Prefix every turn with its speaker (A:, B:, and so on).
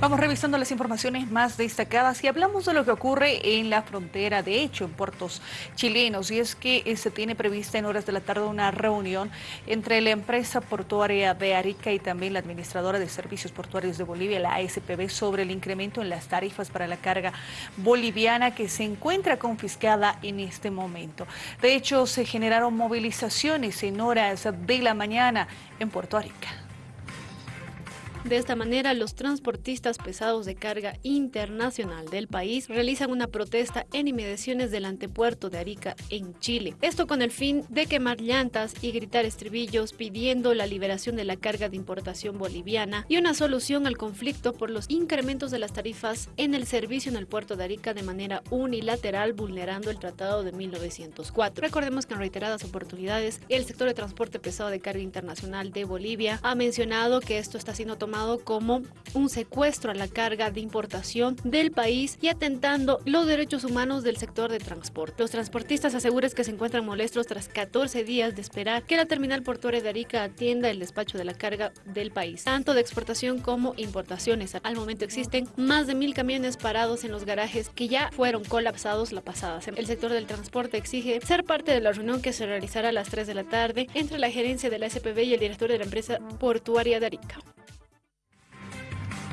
A: Vamos revisando las informaciones más destacadas y hablamos de lo que ocurre en la frontera, de hecho, en puertos chilenos. Y es que eh, se tiene prevista en horas de la tarde una reunión entre la empresa portuaria de Arica y también la administradora de servicios portuarios de Bolivia, la ASPB, sobre el incremento en las tarifas para la carga boliviana que se encuentra confiscada en este momento. De hecho, se generaron movilizaciones en horas de la mañana en Puerto Arica.
B: De esta manera, los transportistas pesados de carga internacional del país realizan una protesta en inmediaciones del antepuerto de Arica, en Chile. Esto con el fin de quemar llantas y gritar estribillos pidiendo la liberación de la carga de importación boliviana y una solución al conflicto por los incrementos de las tarifas en el servicio en el puerto de Arica de manera unilateral, vulnerando el Tratado de 1904. Recordemos que en reiteradas oportunidades, el sector de transporte pesado de carga internacional de Bolivia ha mencionado que esto está siendo tomado tomado como un secuestro a la carga de importación del país y atentando los derechos humanos del sector de transporte. Los transportistas aseguran que se encuentran molestos tras 14 días de esperar que la terminal portuaria de Arica atienda el despacho de la carga del país, tanto de exportación como importaciones. Al momento existen más de mil camiones parados en los garajes que ya fueron colapsados la pasada semana. El sector del transporte exige ser parte de la reunión que se realizará a las 3 de la tarde entre la gerencia de la SPB y el director de la empresa portuaria de Arica.